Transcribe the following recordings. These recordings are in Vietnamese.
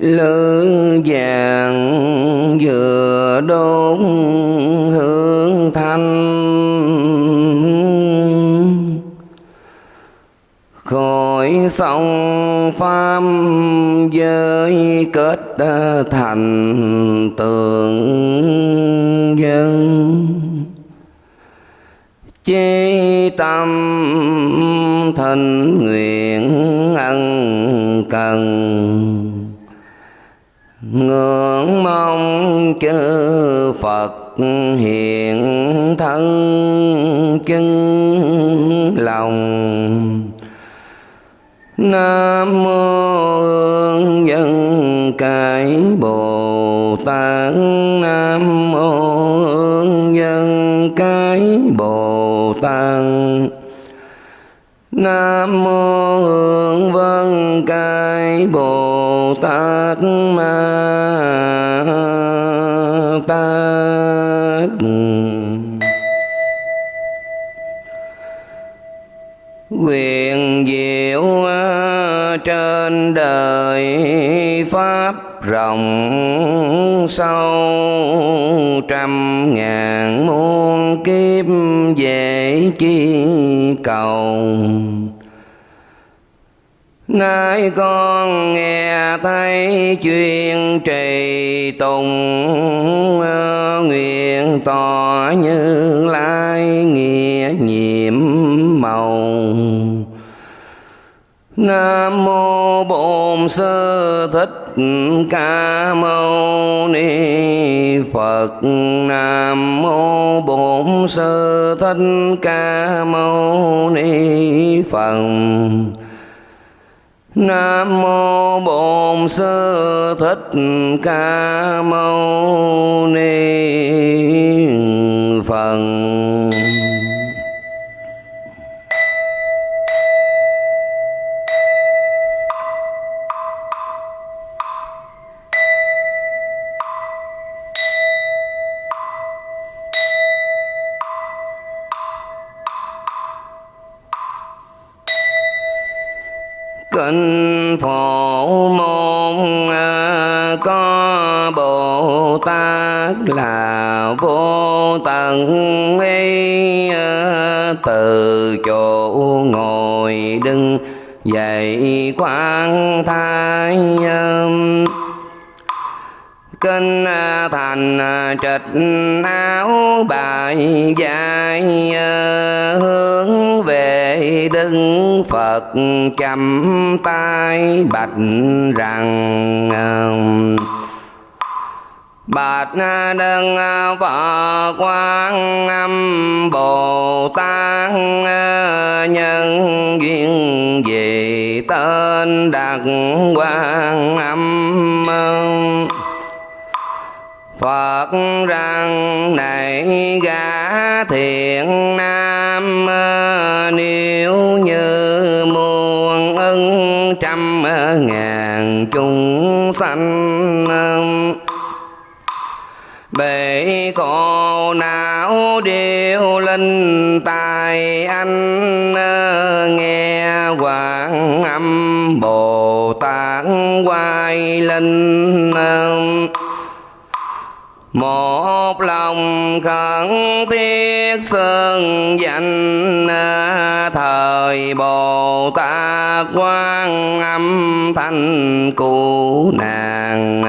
lư vàng vừa đốt hương thanh. Khỏi sông pháp giới kết thành tượng dân. Chí tâm thành nguyện ân cần ngưỡng mong chư Phật hiện thân chân lòng. Nam mô Hương Dân Cái Bồ Tát. Nam mô Hương Dân Cái Bồ Tát. Nam mô Hương Vân Cái Bồ Tát Ma Tát. Quyền diệu trên đời pháp rộng sâu, trăm ngàn muôn kiếp dễ chi cầu. Nay con nghe thấy chuyên trì tùng Nguyện tỏ như lai nghĩa nhiệm màu. Nam mô Bổn Sư Thích Ca Mâu Ni Phật Nam mô Bổn Sư Thích Ca Mâu Ni Phật Nam mô Bổn Sư Thích Ca Mâu Ni Phật bồ tát là vô tận ấy từ chỗ ngồi đứng dậy quan thái kinh thành trịch áo bài dài, hướng về đức phật chậm tay bạch rằng um, Bạch đơn Phật Quan Âm Bồ Tát nhân duyên về tên đặt Quan Âm Phật rằng này gã thiện nam nếu như muôn ân trăm ngàn chúng sanh bể khổ não điêu linh tài anh nghe quảng âm bồ tát quay linh một lòng khẩn thiết sơn danh thời bồ tát quan âm thanh cứu nàng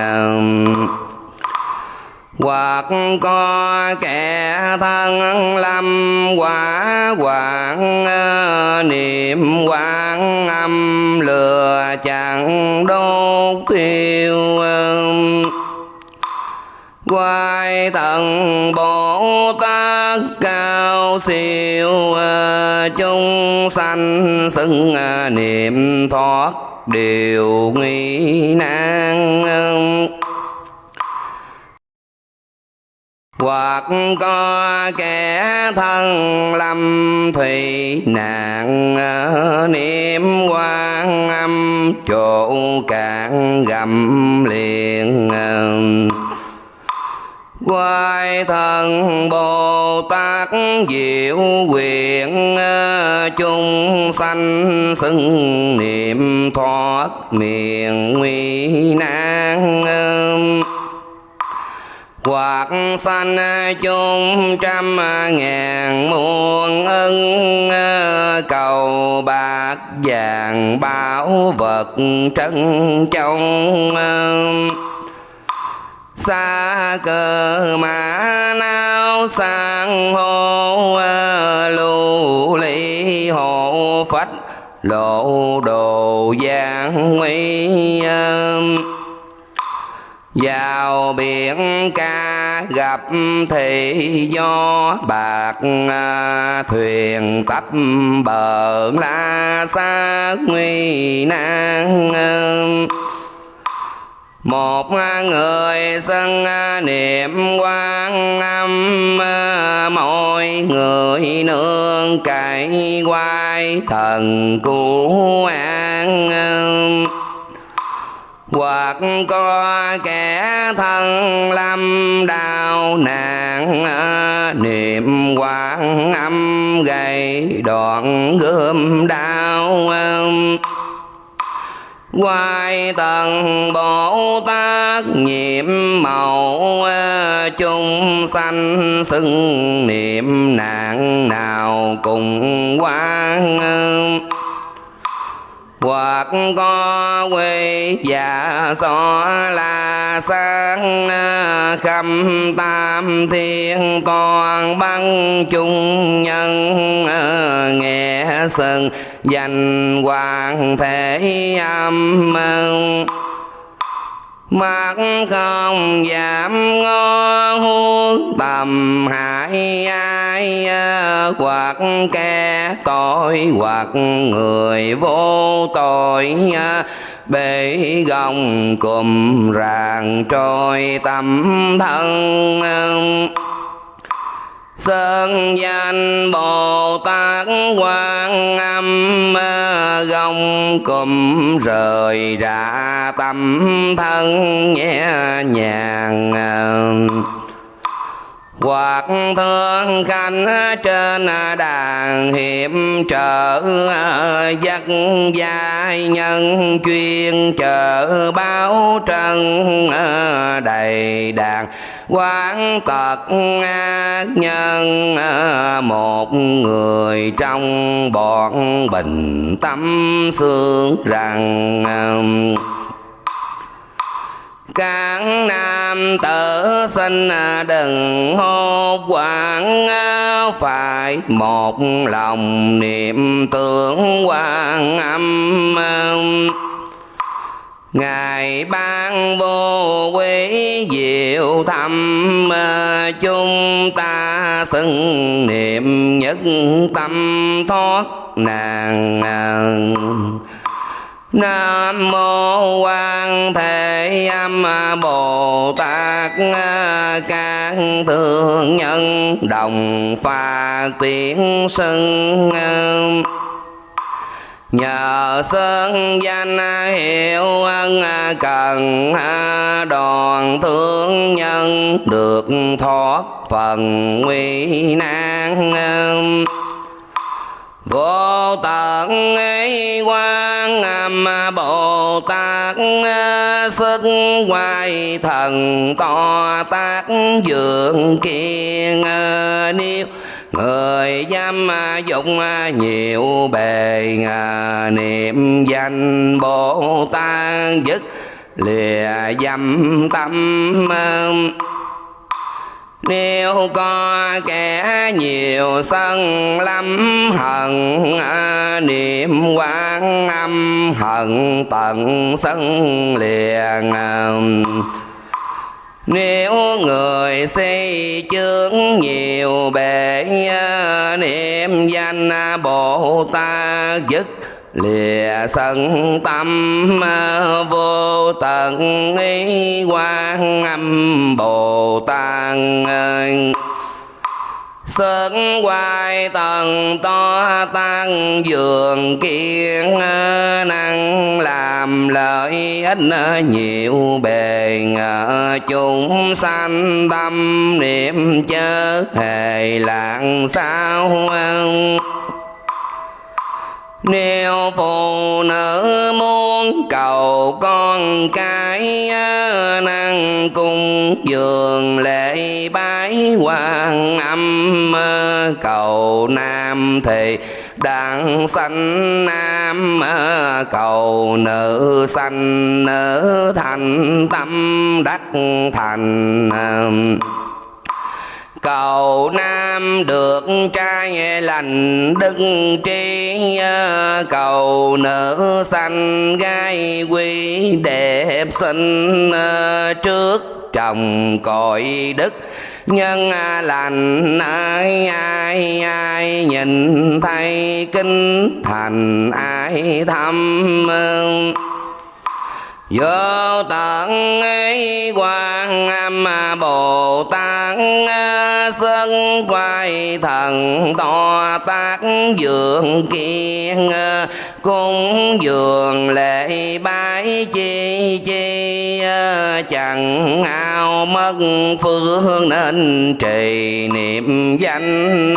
hoặc có kẻ thân lâm quả, quảng ờ, niệm quán âm, lừa chẳng đốt tiêu ờ. quay tận bồ tát cao siêu ờ, chúng sanh xưng niệm thoát điều nghi nan hoặc có kẻ thân lâm thủy, nạn niệm quan âm, chỗ cạn gầm liền quay thần bồ tát diệu quyền chung sanh xưng niệm thoát miền nguy nan hoặc sanh chung trăm ngàn muôn ân, cầu bạc vàng bảo vật trân trong xa cờ mã nao sang hô, lưu ly hộ phách lộ đồ giang nguy vào biển ca gặp thì do bạc à, thuyền tấp bờ la xa nguy nan. Một người sân à, niệm quan âm à, mọi người nương cậy quay thần cứu an hoặc có kẻ thân lâm đau nạn, niệm quan âm gầy đoạn gươm đau. Quay tầng Bồ Tát nhiệm màu chung sanh xưng niệm nạn nào cùng quan hoặc có quê già so là sáng khâm tam thiên toàn băng chung nhân, nghe sừng, danh hoàng thể âm mắt không giảm ngó huống tầm hại ai hoặc kẻ tội, hoặc người vô tội. Bể gồng cùm ràng trôi tâm thân. Sơn danh Bồ Tát Quan Âm gông cụm rời ra tâm thân nhẹ nhàng. Hoặc thương khanh trên đàn hiệp trợ Giấc giai nhân chuyên chờ báo trân đầy đàn quán tật ác nhân, một người trong bọn bình tâm xương rằng, các nam tử sinh đừng hốt quảng, phải một lòng niệm tưởng quan âm. Ngài ban vô quý diệu thâm chúng ta xưng niệm nhất tâm thoát nàng Nam mô Quan Thế Âm Bồ Tát, các thương nhân đồng pha tiếng sưng nhờ sơn danh hiệu ân cần, đoàn thương nhân được thoát phần nguy nan. Vô tận ấy quan âm bồ tát sức quay thần to tác, dường kiên à, niêu người dám à, dụng à, nhiều bề niệm danh bồ tát dứt lìa dâm tâm à, nếu có kẻ nhiều sân lắm hận niệm quan âm hận tận sân liền nếu người xây chướng nhiều bể, niệm danh bồ tát dứt, lìa sân tâm vô tận ý quan âm bồ tát. Sức hoài tầng to tăng, dường kiên năng làm lợi ích nhiều bề chúng sanh tâm niệm chớ hề lạng sao nếu phụ nữ muốn cầu con cái à, năng cung dường lễ bái quan âm à, cầu nam thì đặng sanh nam à, cầu nữ sanh nữ thành tâm đắc thành cầu nam được trai lành đức trí cầu nữ sanh gái quý đẹp xinh trước chồng cội đức. Nhân lành ai ai ai nhìn thấy kinh thành ai thăm vô tận ấy quan âm bồ tát à, sân quay thần, to tác dường kiên à, cung dường lễ bái chi chi à, chẳng ao mất phương nên trì niệm danh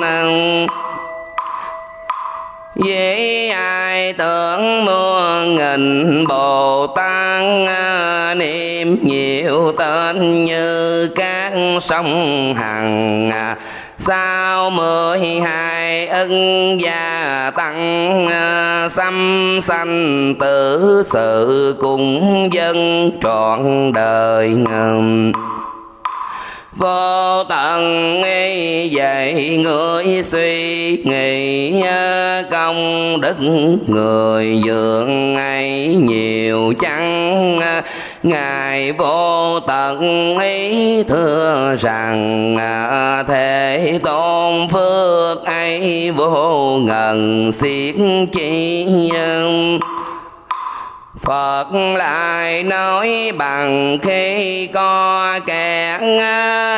với ai tưởng muôn nghìn Bồ Tát à, niệm nhiều tên như các sông hằng à, sao mười hai ân gia tăng à, xăm sanh tử sự cùng dân trọn đời ngầm vô tận nghi dạy người suy nghĩ, công đức người dường ngày nhiều chăng? Ngài vô tận ý thưa rằng, thế tôn phước ấy vô ngần xiết chi nhân. Phật lại nói bằng khi có kẻ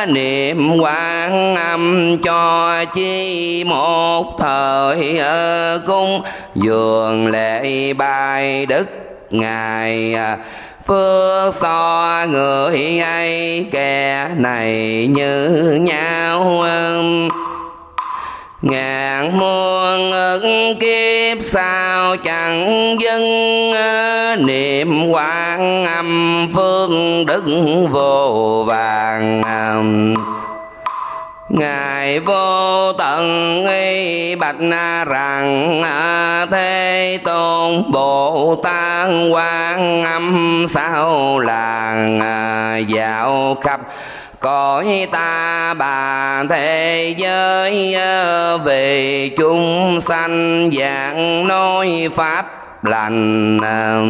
niệm quan âm cho chi một thời ở cung. Dường lễ bài đức ngài à, phước so người ấy, kẻ này như nhau ngàn muôn ức kiếp sao chẳng dâng ờ, niệm quan âm phương đức vô vàng ờ. ngài vô tận y bạch rằng ờ, thế tôn bồ tát quan âm sao làng dạo khắp cõi ta bà thế giới ờ, về chúng sanh dạng nói pháp lành ờ.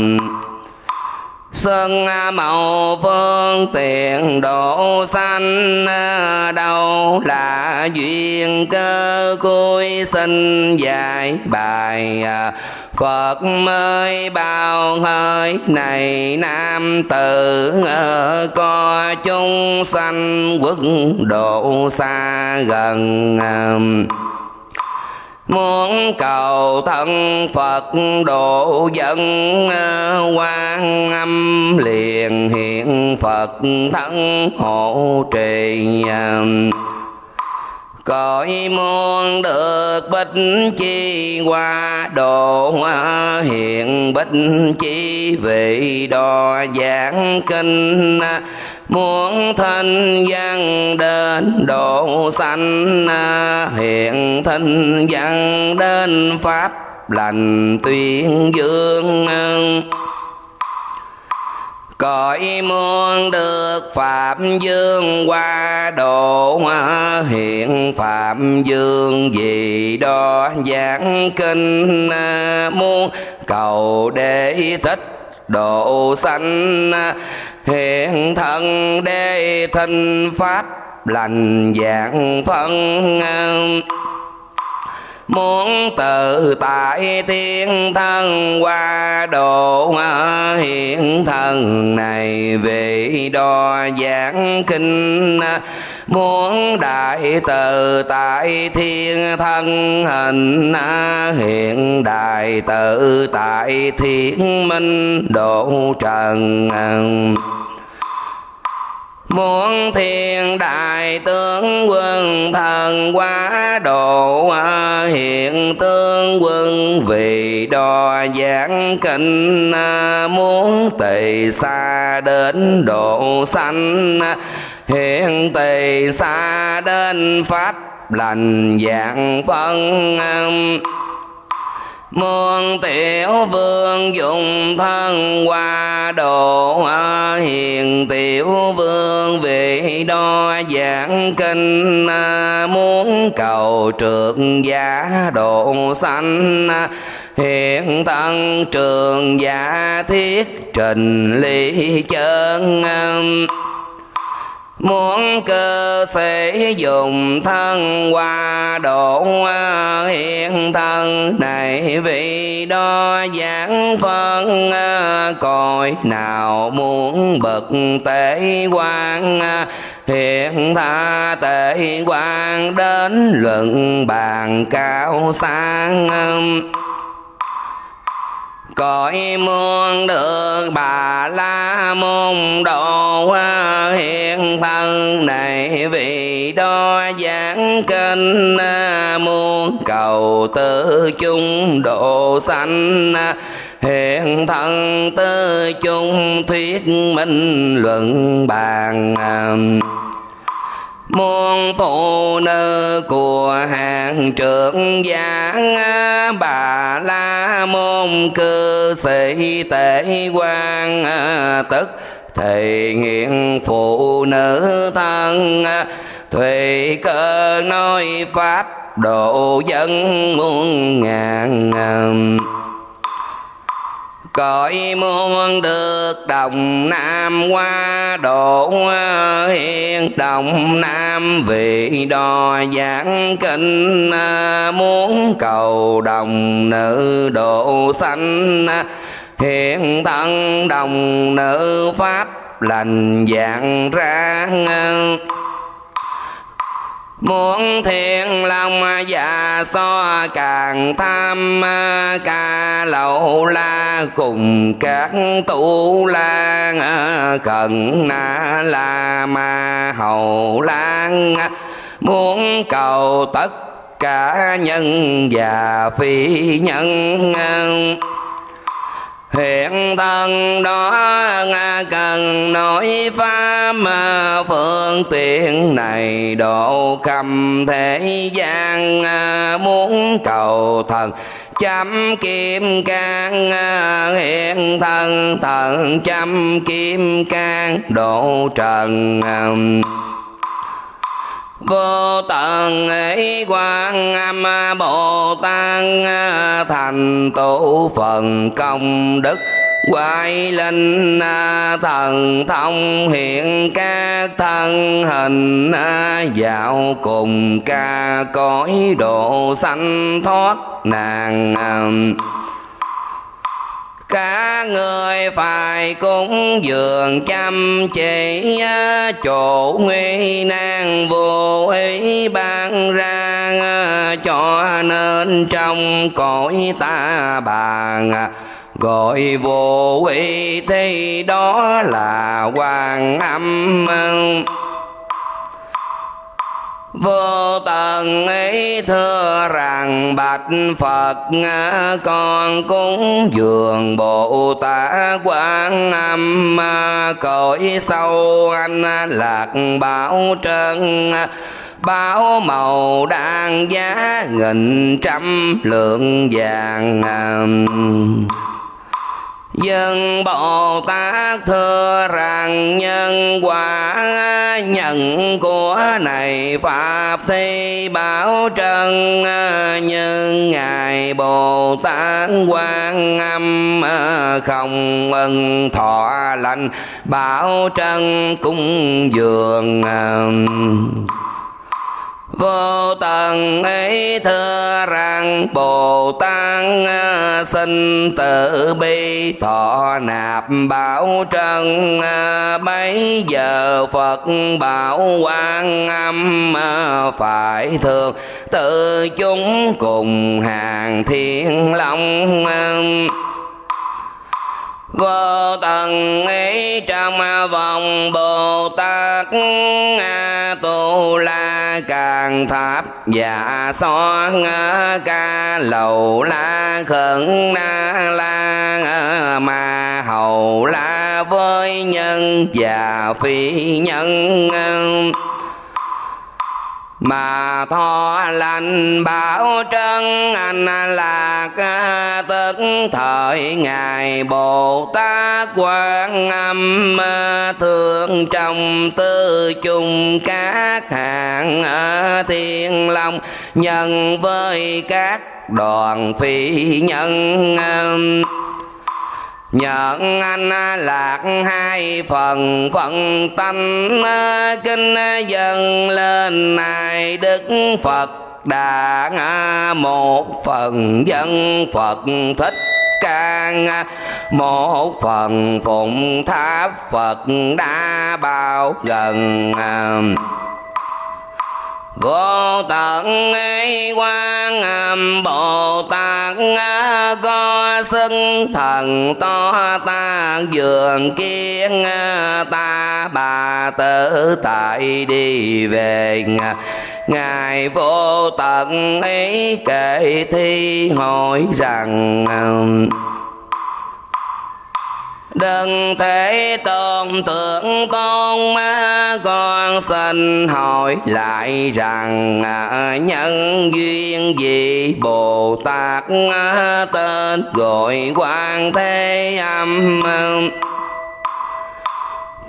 Sơn à, màu phương tiện độ, sanh à, đâu là duyên cơ cuối sinh dài bài à, Phật mới bao hơi này nam tử có chúng sanh quốc độ xa gần muốn cầu thân phật, độ dân à, quan âm, liền hiện phật thân hộ trì à. cõi muôn được bích chi qua, độ à, hiện bích chi vị, đo giảng kinh muốn thân văn đến độ sanh, hiện thân văn đến pháp lành tuyên dương. Cõi muôn được phạm dương qua độ hiện phạm dương vì đó giảng kinh. Muôn cầu để thích độ sanh hiện thân đế thinh pháp lành dạng phân. Muốn tự tại thiên thân qua độ hiện thân này về đo giảng kinh muốn đại từ tại thiên thân, hình hiện đại tự tại thiên minh, độ trần Muốn thiên đại tướng quân, thần quá độ à, Hiện tướng quân vì đo giảng kinh à, Muốn tỳ xa đến độ sanh Hiện tỳ xa đến pháp, lành dạng phân muôn tiểu vương dùng thân qua độ hiền tiểu vương vị đo giảng kinh muốn cầu trượt giả độ sanh. Hiện thân trường giả thiết trình lý chân Muốn cơ sĩ dùng thân qua độ hiện thân này vì đó giảng phân à, cõi nào muốn bậc tế quan à, hiện tha tệ quan đến luận bàn cao sang à cõi muôn được bà la môn độ hiện thân này vì đó giảng kinh muôn cầu tư chung độ sanh. Hiện thân tư chung thuyết minh luận bàn muôn phụ nữ của hàng trưởng giảng, bà la môn cư sĩ tể quan tức thì nghiện phụ nữ thân. Thùy cơ nói pháp độ dân muôn ngàn cõi muôn được đồng nam qua độ hiện đồng nam. Vị đo giảng kinh à, muốn cầu đồng nữ độ sanh. Hiện thân đồng nữ pháp lành dạng ra Muốn thiên long và so càng tham, ca lậu la cùng các tu la khẩn na la ma hầu lan muốn cầu tất cả nhân và phi nhân hiện thân đó cần nói pháp phương tiện này độ khâm thế gian à, muốn cầu thần chăm kim cang à, hiện thân thần chăm kim cang độ trần à vô tận ấy quan âm bồ tát thành tổ phần công đức. Quay linh thần thông hiện các thân hình, dạo cùng ca cõi độ sanh thoát nàng cả người phải cúng dường chăm chỉ chỗ nguy nan vô ý ban ra cho nên trong cõi ta bàn gọi vô ý thì đó là quan âm vô tận ấy thưa rằng bạch phật con cúng dường bồ tát quan âm cõi sâu anh lạc bảo trân. Báo màu đang giá nghìn trăm lượng vàng. Dân Bồ Tát thưa rằng nhân quả nhận của này Pháp thi bảo trân, Như Ngài Bồ Tát quan âm, không ân thọ lành, Bảo trân cung dường um vô tận ấy thưa rằng bồ tát à, xin tự bi thọ nạp bảo trân à, bấy giờ phật bảo quan âm à, phải thường tự chúng cùng hàng thiên long vô tận ấy trong vòng bồ tát A tu la càng tháp và so ca lầu la khẩn na la ma hầu la với nhân và phi nhân mà tho lành bảo trân, anh là ca tức thời ngài bồ tát quan âm thương trong tư chung các hạng thiên long, nhân với các đoàn phi nhân nhận anh lạc hai phần phận tánh kinh dâng lên này đức phật đà một phần, dân phật thích ca một phần phụng tháp phật đã bao gần vô tận ấy quan âm bồ tát có sức thần to ta, dường kiến ta, bà tử tại đi về ngài vô tận ấy kể thi hỏi rằng đừng thể tôn tượng con ma con xin hỏi lại rằng à, nhân duyên gì? Bồ tát à, tên gọi quan thế âm.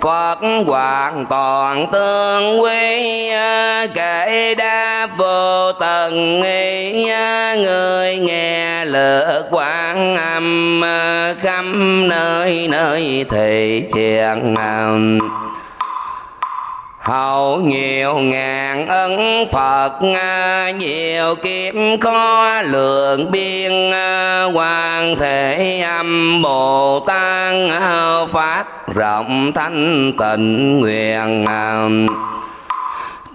Phật hoàn toàn tương quy à, kể đa vô tận nghi à, người nghe lượt quan âm à, khắp nơi nơi thị hiện hậu nhiều ngàn ân phật, nhiều kiếp có lượng biên quan thể âm bồ tát phát rộng thanh tịnh nguyện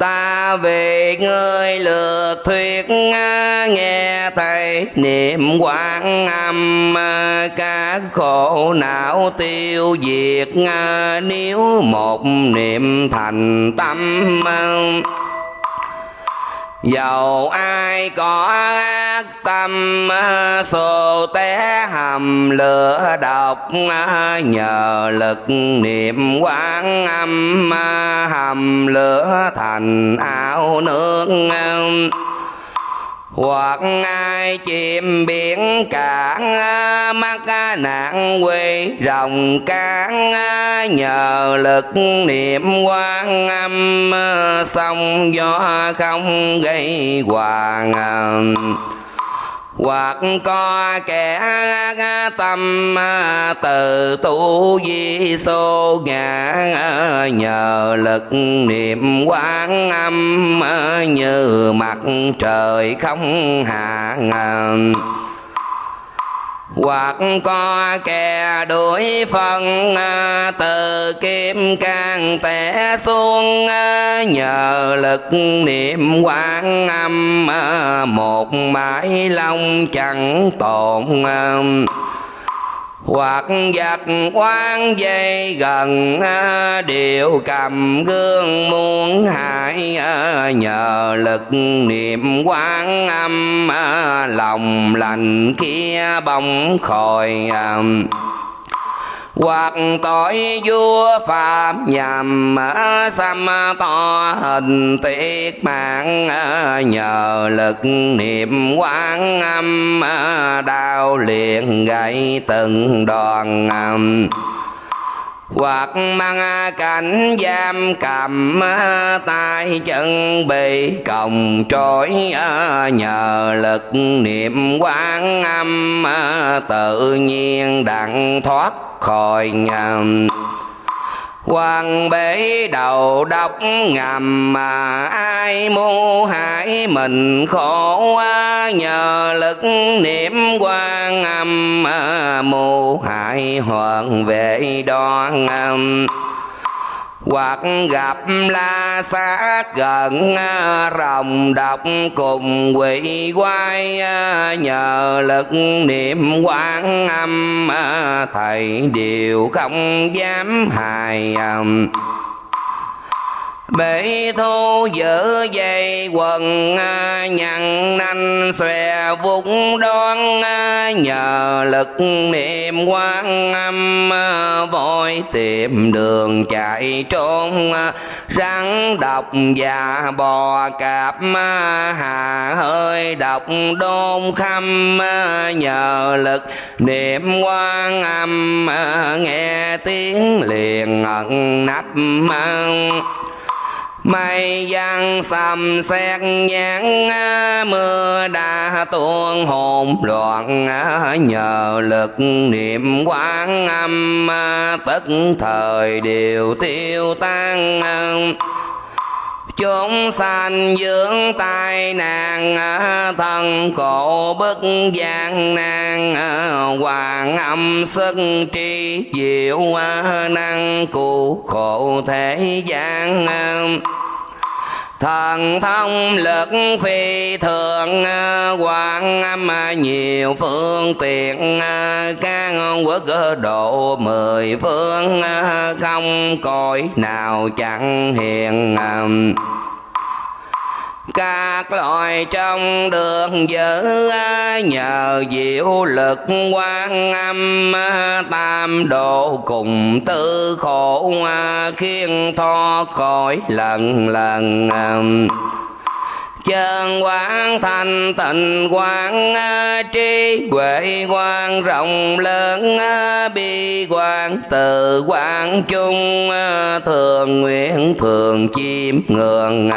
ta về người lượt thuyết nghe thầy niệm quán âm các khổ não tiêu diệt nếu một niệm thành tâm dầu ai có ác tâm xô té hầm lửa độc, nhờ lực niệm quán âm, hầm lửa thành áo nước hoặc ai chìm biển cạn mắt nạn quê rồng cán nhờ lực niệm quan âm, sông gió không gây hoàng hoặc có kẻ tâm, từ tu di xô ngã nhờ lực niệm quán âm như mặt trời không hạ hoặc có kẻ đuổi phân à, từ kim can tẻ xuống à, nhờ lực niệm quán âm à, một mãi long chẳng tồn hoặc giặc quan dây gần à, đều cầm gương muốn hại à, nhờ lực niệm quán âm à, lòng lành kia bóng khỏi hoặc tội vua phạm nhằm xăm to hình tiết mạng, nhờ lực niệm quán âm, đau liền gãy từng đoàn âm hoặc mang cảnh giam cầm tay chân bị còng trói ờ, nhờ lực niệm quán âm ờ, tự nhiên đặng thoát khỏi nhầm. Hoàng bể đầu độc ngầm mà ai mưu hại mình khổ nhờ lực niệm quan âm à, mưu hại hoàng vệ đoan âm hoặc gặp la sát gần à, rồng độc cùng quỷ quái à, nhờ lực niệm quan âm à, thầy đều không dám hài bể thu giữ dây quần à, nhằn nanh, xòe vung đoan à, nhờ lực niệm quan âm à, vội tìm đường chạy trốn rắn độc và bò cạp hà hơi độc đôn khâm nhờ lực niệm quan âm nghe tiếng liền ẩn nắp mang mây giăng sầm xét nhãn, mưa đã tuôn hồn loạn, nhờ lực niệm quán âm tất thời đều tiêu tan chúng sanh dưỡng tai nạn thân cổ, bất gian nan hoàng âm, sức tri diệu năng, cụ khổ thế gian thần thông lực phi thường ờ, quan âm ờ, nhiều phương tiện ờ, các quốc độ mười phương không cõi nào chẳng hiện các loài trong đường giữ nhờ diệu lực quan âm, tam độ cùng tư khổ khiến thoát khỏi lần lần chân quán thanh tịnh quán trí huệ quán rộng lớn bi quán từ quán chung thường nguyện thường chiêm ngường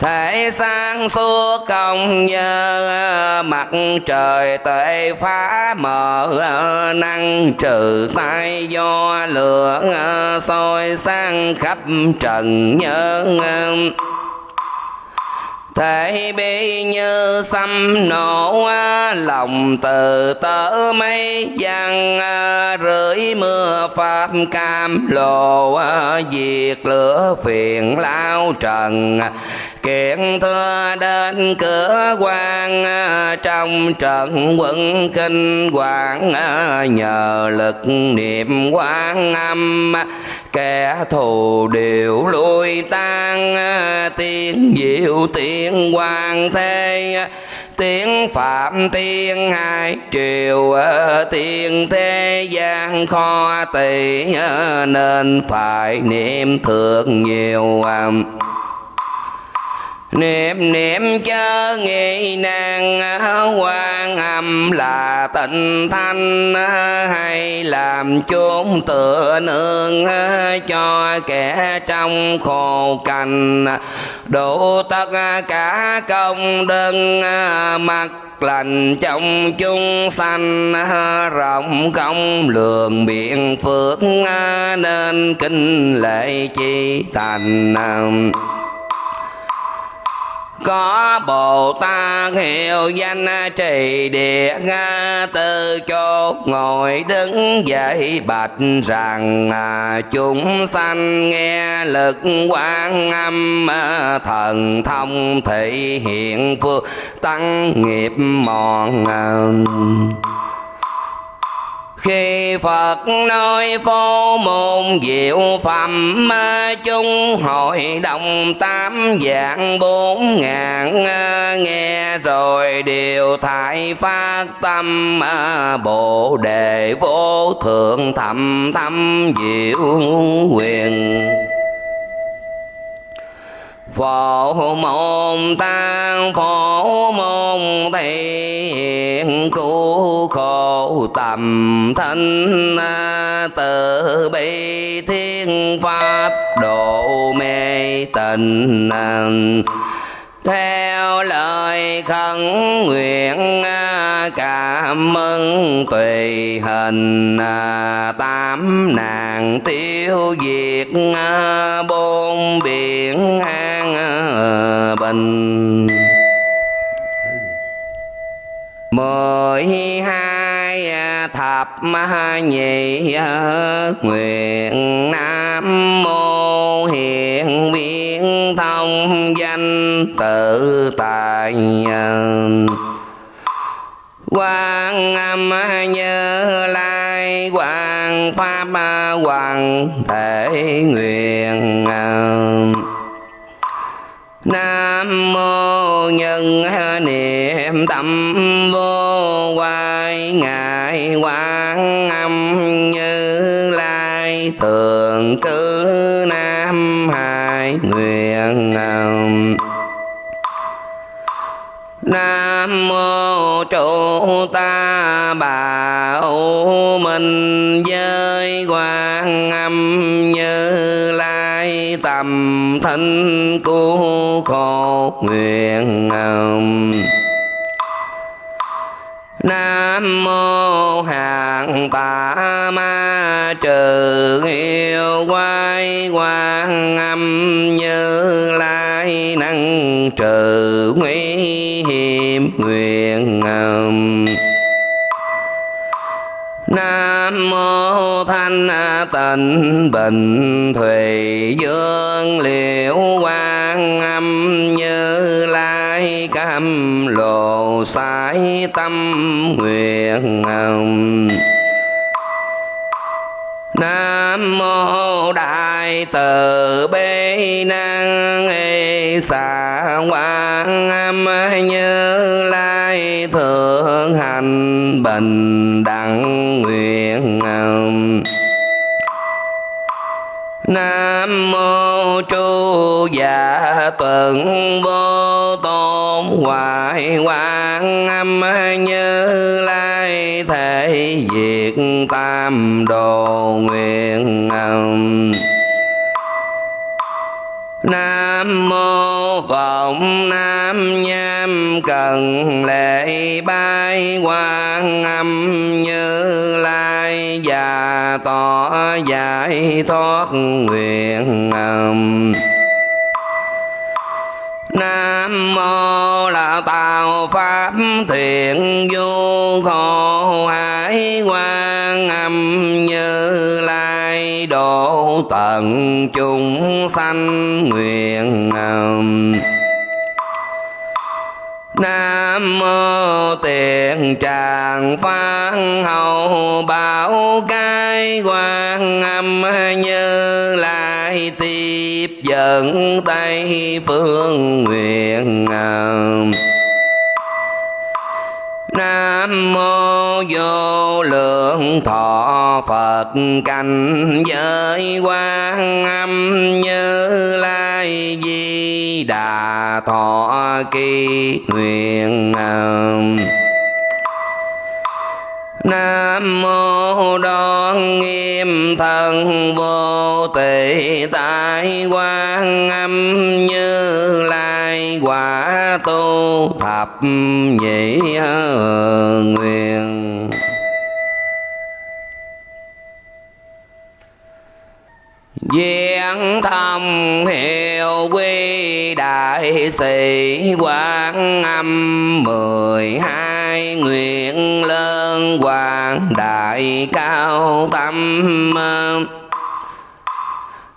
thể sáng suốt công nhớ, mặt trời tệ phá mờ, năng trừ tay do lửa soi sang khắp trần nhớ. Thể bi như xăm nổ, lòng từ tớ mây giăng rưỡi mưa pháp cam lồ, diệt lửa phiền lao trần kiện thưa đến cửa quan à, trong trận quân kinh hoàng à, nhờ lực niệm quan âm. Kẻ thù đều lui tan à, tiếng diệu tiếng hoàng thế. Tiếng phạm tiên hai triều tiên thế gian kho tỷ nên phải niệm thượng nhiều niệm niệm chớ nghi nan quan âm là tịnh thanh, hay làm chốn tựa nương cho kẻ trong khổ cành đủ tất cả công đơn mặt lành trong chúng sanh, rộng công lượng biện phước, nên kinh lệ chi thành có bồ tát hiệu danh trì địa tư chốt ngồi đứng dậy bạch rằng à, chúng sanh nghe lực quan âm à, thần thông thị hiện phước tăng nghiệp mòn à khi Phật nói phô môn diệu phẩm chung hội đồng tám dạng bốn ngàn, nghe rồi đều thải phát tâm, bồ đề vô thượng thầm thâm diệu quyền phổ môn tăng phổ môn thiện cứu khổ tầm thanh từ bi thiên pháp độ mê tình theo lời khẩn nguyện, cảm ơn tùy hình, tám nàng tiêu diệt, bốn biển an bình. Mười hai thập nhị nguyện, nam mô hiện viên thông danh tự tại quan âm như lai hoàng pháp hoàng thể nguyện nam mô nhân niệm tâm vô quay, ngài quan âm như lai thường cư nam mô trụ ta bảo minh giới quan âm như lai tầm thanh cứu khổ nguyện Nam mô hạng tạ ma trừ yêu quái quan âm như tai năng trừ nguy hiểm nguyện Nam mô thanh tịnh bình thủy dương liễu quan âm như lai cam lộ sai tâm nguyện Nam mô đại từ bi năng ê xà quang âm như lai thượng hành bình đẳng nguyện Nam mô chu giả tuần vô tôn hoài quang âm như lai thể diệt tam đồ nguyện Nam mô vọng nam nham, cần lễ bái quan âm như lai và tỏ giải thoát nguyện âm Nam mô là tạo pháp thiện vô khổ hải quan âm như lai độ tận chúng sanh nguyện Nam mô tiền tràng phan hậu bảo cái quan âm như lai tiếp dẫn tây phương nguyện um, Nam mô vô lượng thọ Phật. Cảnh giới quan âm như lai di đà thọ kỳ nguyện um, Nam mô đoan nghiêm thần vô tỳ tại quan âm như lai quả tu thập nhị nguyện Diện thông hiệu quy đại sĩ quan âm mười hai nguyện lớn hoàng đại cao tâm.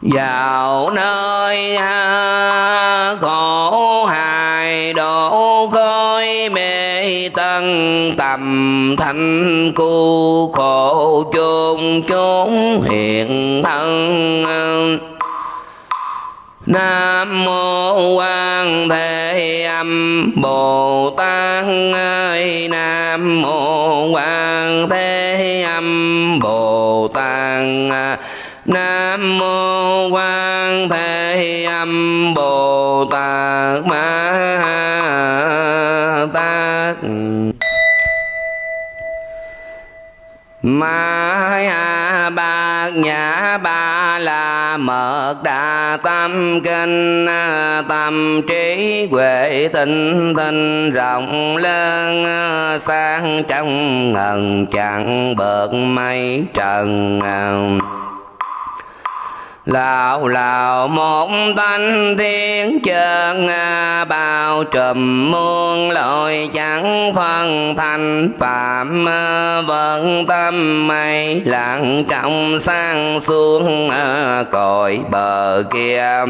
Vào nơi khổ ngài độ khói mê tân tầm thanh cu khổ chôn chốn hiện thân. Nam mô Quan Thế Âm Bồ Tát. Ơi Nam mô Quan Thế Âm Bồ Tát. Nam mô Quan Thế Âm Bồ Tát. Ma Ma bạc nhã ba la mật đa tâm kinh, tâm trí huệ tinh tinh rộng lớn sang trong ngần chẳng bợt mây trần. Lào lào, một thanh thiên chân bao trùm muôn lội chẳng phân thành. Phạm à, vẫn tâm mây lặng trong sang xuống à, cội bờ kia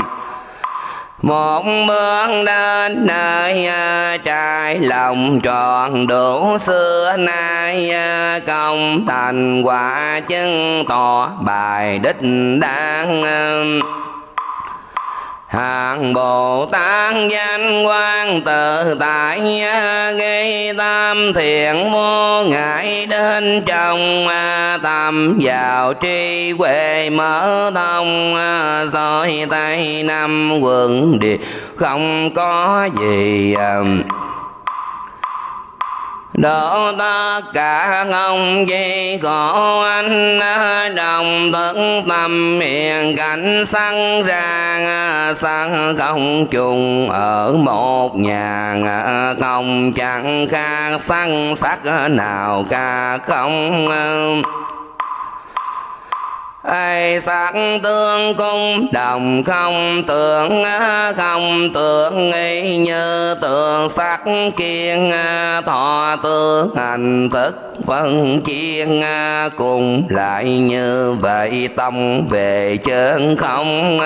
một bước đến nơi à, trái lòng tròn đủ xưa nay à, công thành quả chứng tỏ bài đích đáng à hàng bồ tát danh quan tự tại gây tam thiện vô ngại đến trong tâm vào tri huệ mở thông soi tay năm quần địa không có gì um, độ tất cả không chi khổ anh, đồng thức tâm hiền cảnh sẵn ra Sẵn không chung ở một nhà, không chẳng khác sẵn sắc nào cả không ai sắc tương cung, đồng không tưởng không tưởng nghi như tượng sắc kiên, thọ tương hành thức phân chiên cùng lại như vậy tâm về chân không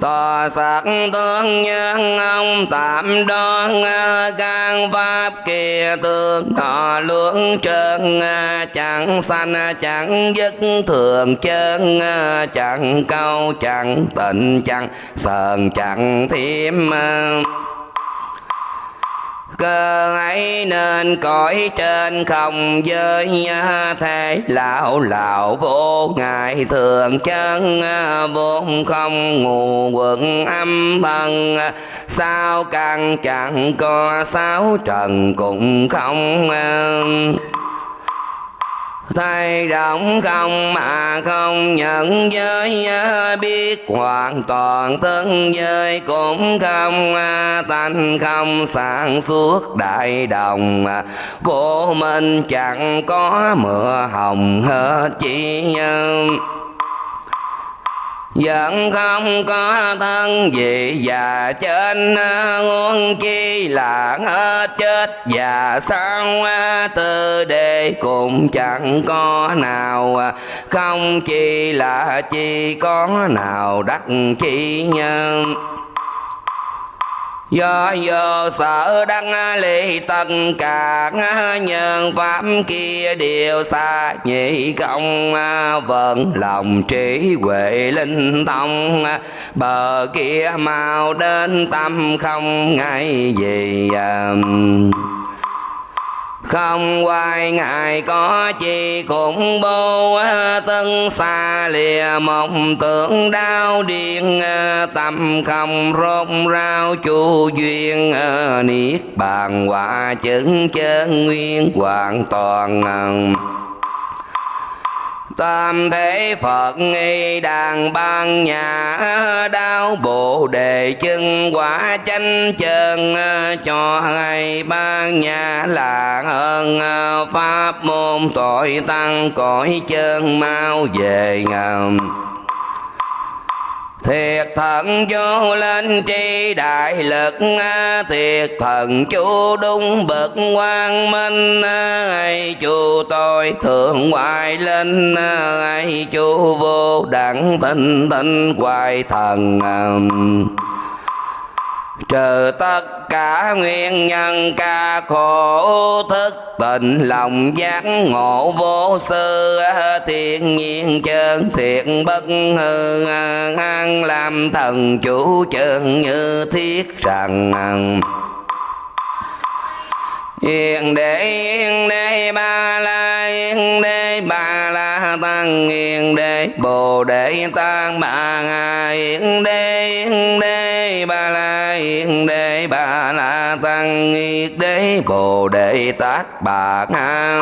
tòa sắc tương nhân ông tạm đoan can pháp kia tương họ luận trơn, chẳng sanh, chẳng dứt thường chân chẳng câu, chẳng tịnh, chẳng sờn, chẳng thiêm cơ ấy nên cõi trên không giới thế. Lão lão vô ngại thường chân, vốn không ngủ quận âm bằng sao càng chẳng có sáu trần cũng không thay động không mà không nhận giới biết hoàn toàn thân giới cũng không à, tánh không sản xuất đại đồng à, vô minh chẳng có mưa hồng hết chỉ nhân. Vẫn không có thân gì và trên à, nguồn chi là hết chết. Và sao à, tư đề cũng chẳng có nào à, không chi là chi có nào đắc chi nhân do vô sở đăng ly tất cả nhân pháp kia đều xa nhị công vận lòng trí huệ linh thông. Bờ kia mau đến tâm không ngay gì um, không quay ngài có chi cũng bô tân xa lìa mộng tưởng đau điên, tâm không rốt rau chu duyên, niết bàn quả chứng chân nguyên hoàn toàn tam thế phật nghi đàn ban nhà đau bộ đề chân quả chánh chân cho hai ban nhà là hơn pháp môn tội tăng cõi chân mau về ngầm. Thiệt thần vô lên tri đại lực Thiệt thần chú đúng bậc quang minh ai chú tôi thượng hoài lên ai chú vô đẳng tinh tinh hoài thần trừ tất cả nguyên nhân ca khổ thức tình lòng giác ngộ vô sư thiên nhiên chân thiện bất hư an làm thần chủ chân như thiết rằng. Yên đế yên đế ba la, yên đế ba la tăng, yên đế bồ đề tăng ba yên đế yên đế ba la, yên đế ba la tăng, yên đế bồ đề tát bà ha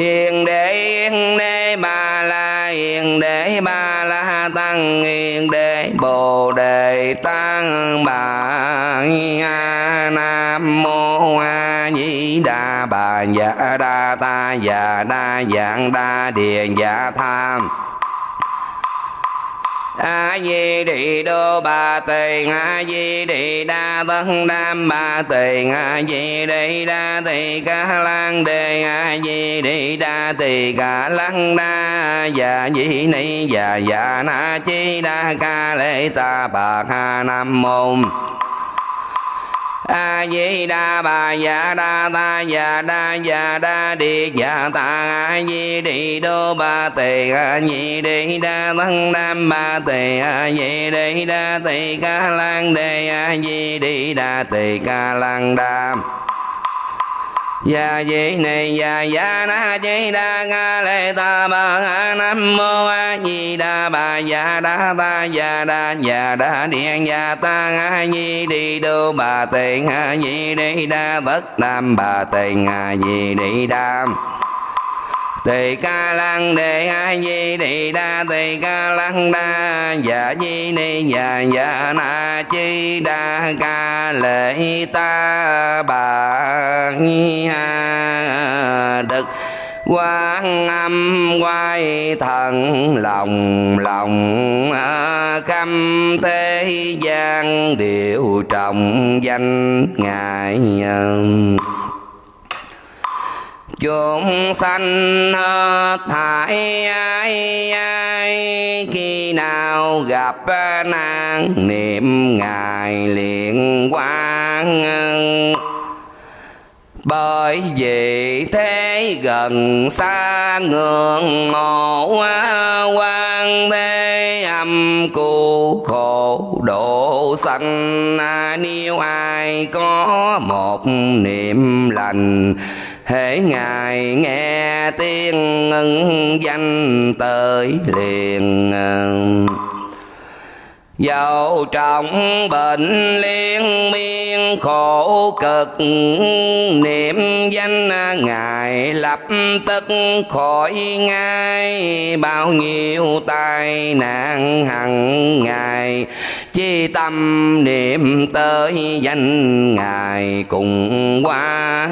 hiền đế hiền đế, ba la hiền đế, ba la tăng hiền đế, bồ đề tăng, bà nam mô a di đà bà dạ đa ta dạ đa dạng đa điền dạ tham a di đì đô ba tỳ, a di đì đa tân đam ba tỳ, a di đì đa tỳ ca lan đề a di đì đa tỳ ca lăng đa dạ di ni dạ dạ na chi đa ca lê ta bà ha nam môn a di đà bà dạ đa ta dạ đa dạ đa đi dạ ta a di đi đô ba tề a di đi đa thân nam ba tề a di đi đa tề ca lan đề a di đi đa tề ca lan đam Ya di ni ya ya na di đa nga lê ta ba ha nam mô a di đà bà. Ya đa ta ya đa ya đa điện ya ta a di đi đô bà tiền a di đi đa. Tất nam bà tiền a di đi đam tỳ ca lăng đề a di đi đa, tỳ ca lăng đa dạ di ni dạ dạ na chi đa ca lệ ta bà ha đức. Quan âm quay thần lòng lòng à, khâm thế gian điều trọng danh ngài chúng sanh hết thải, ai ai, khi nào gặp ờ, nạn niệm ngài liền quang bởi vì thế gần xa ngưỡng mộ ờ, quan thế âm cu khổ độ sanh. Nếu ai có một niệm lành hễ ngài nghe tiếng ngân danh tới liền dầu trọng bệnh liên miên khổ cực, niệm danh ngài lập tức khỏi ngay. Bao nhiêu tai nạn hằng ngày, chi tâm niệm tới danh ngài cùng qua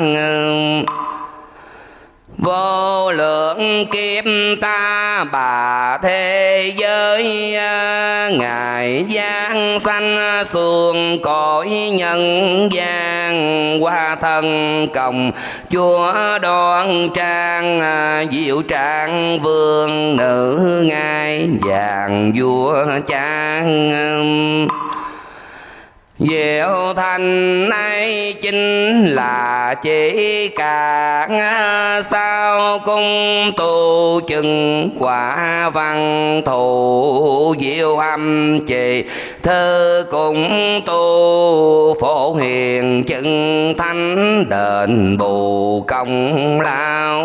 vô lượng kiếp ta bà thế giới à, ngài giang sanh xuồng cõi nhân gian. Qua thân cộng chúa đoan trang à, diệu trang vương nữ ngai vàng vua trang Diệu thành nay chính là chỉ cả sao cung tu chừng quả văn thù, diệu âm trì. Thơ cũng tu phổ hiền chân thánh đền bù công lao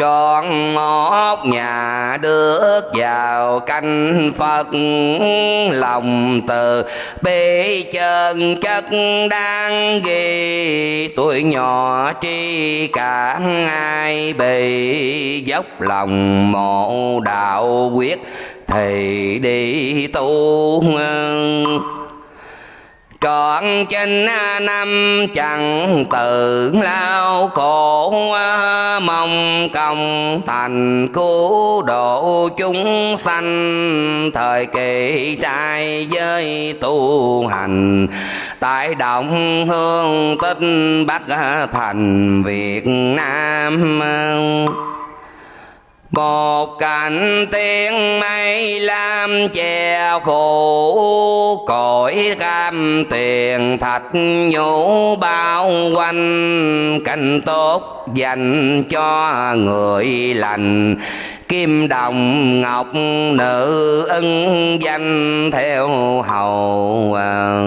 trọn ngót nhà được vào canh phật, lòng từ bi chân chất đang ghi tuổi nhỏ tri cả ai bị dốc lòng mộ đạo quyết. Thì đi tu trọn trên năm chẳng tự lao khổ mong công thành cứu độ chúng sanh. Thời kỳ trai giới tu hành, tại động hương tích bắc thành việt nam một cảnh tiếng mây lam che phủ cõi cam tiền thạch nhũ bao quanh cảnh tốt dành cho người lành. Kim đồng ngọc nữ ưng danh theo hầu à,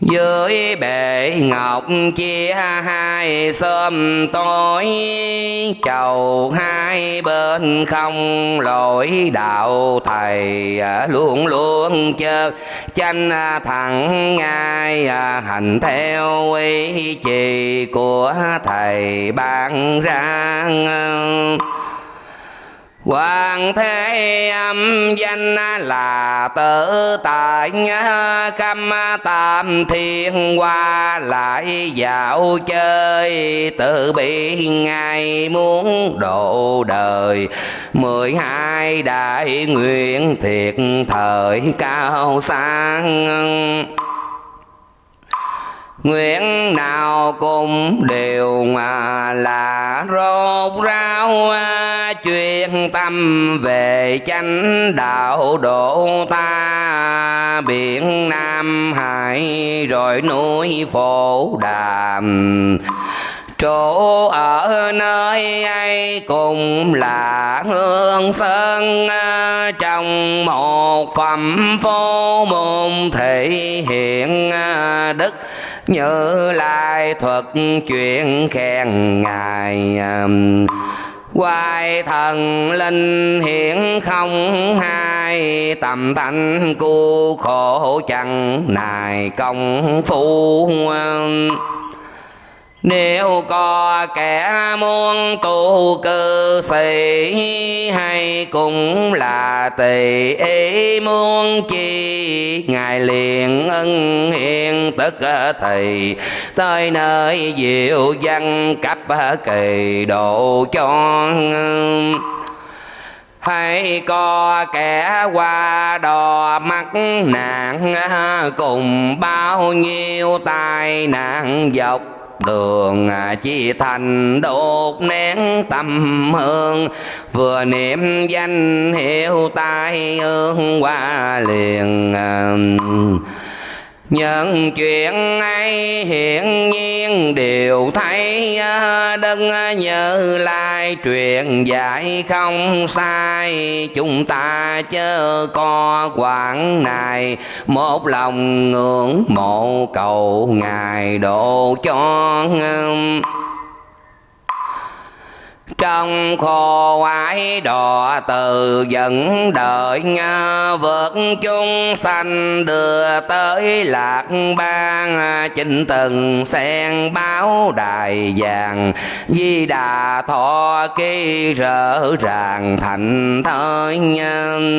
dưới bể ngọc chia hai, sớm tối chầu hai bên không lỗi đạo thầy à, luôn luôn chớ chanh à, thẳng ngay à, hành theo ý chỉ của thầy ban ra Hoàng thế âm, danh là tự tại cam tam thiên qua lại dạo chơi. Tự bị ngài muốn độ đời, mười hai đại nguyện thiệt thời cao sang nguyện nào cũng đều mà là rốt ráo chuyên tâm về chánh đạo độ ta. Biển nam hải rồi núi phổ đàm. Chỗ ở nơi ấy cũng là hương sơn à, trong một phẩm phố môn thể hiện à, đức như lai thuật chuyện khen ngài um, Hoài thần linh hiện không hai, Tầm thanh cu khổ chẳng nài công phu um nếu có kẻ muốn tu cư sĩ, hay cũng là tỳ ý muốn chi. Ngài liền ân hiện tức thì, tới nơi diệu văn cấp kỳ độ cho hay có kẻ qua đò mắc nạn, cùng bao nhiêu tai nạn dọc đường à, chi thành đột nén tâm hương. Vừa niệm danh hiệu tai ương qua liền à, Nhân chuyện ấy hiện nhiên đều thấy à, Đấng nhớ lai truyền dạy không sai. Chúng ta chớ có quảng này Một lòng ngưỡng mộ cầu Ngài độ cho trong khô ái đò từ dẫn đợi vượt chung sanh đưa tới lạc ban chinh từng sen báo đài vàng, di đà thọ ký rỡ ràng thành thới nhân.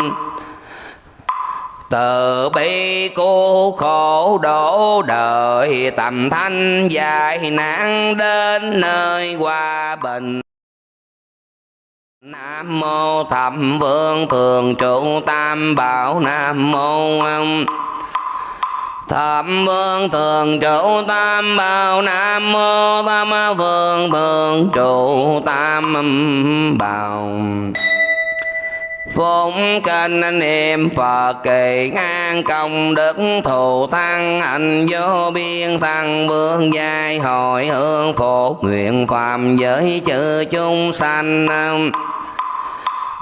Từ bi cô khổ đổ đời, tầm thanh dài nạn đến nơi hòa bình. Nam mô Thẩm vương thường trụ tam bảo Nam mô Thập vương thường trụ tam bảo Nam mô tam vương thường trụ tam bảo. Phụng kinh anh em Phật kỳ ngang công đức thù thăng hạnh vô biên thăng vương giai hội hương phổ nguyện phạm giới chư chúng sanh.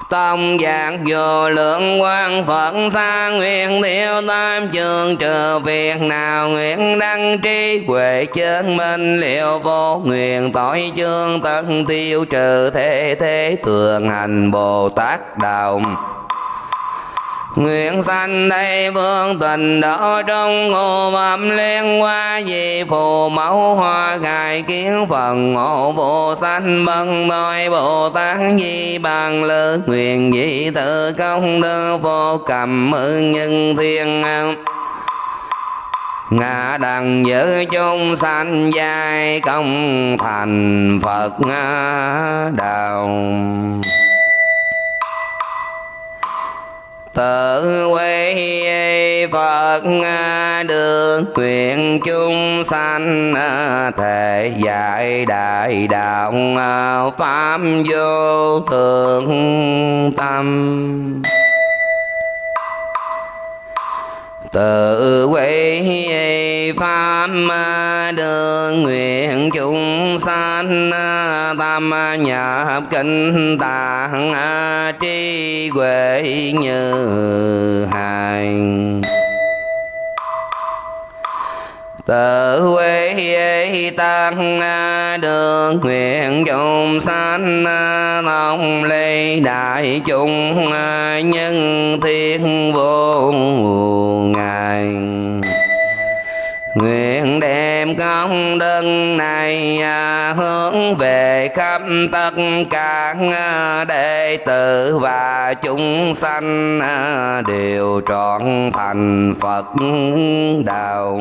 Tông giác vô lượng quan Phật xa nguyện tiêu tam trường trừ việc nào nguyện đăng trí huệ chân minh liệu vô nguyện tội chương tận tiêu trừ thế thế thường hành Bồ Tát đạo Nguyện sanh đây vương tình đỡ trong ngô mầm liên hoa Vì phù mẫu hoa khai kiến phần ngộ vô sanh bân đôi Bồ Tát di bằng lư. Nguyện dị tự công đức vô cầm ơn nhân thiên ngã đằng giữ chung sanh giai công thành Phật đạo tự quay Phật được quyền chúng sanh, thể dạy đại đạo pháp vô thượng tâm. Tự quỷ pháp đường nguyện chúng sanh tam nhập kinh tạng tri huệ như hành tự quy tăng đường nguyện chúng sanh à, long ly đại chúng à, nhân thiên vô ngài Nguyện đem công đức này à, hướng về khắp tất cả à, đệ tử và chúng sanh à, đều trọn thành Phật đạo.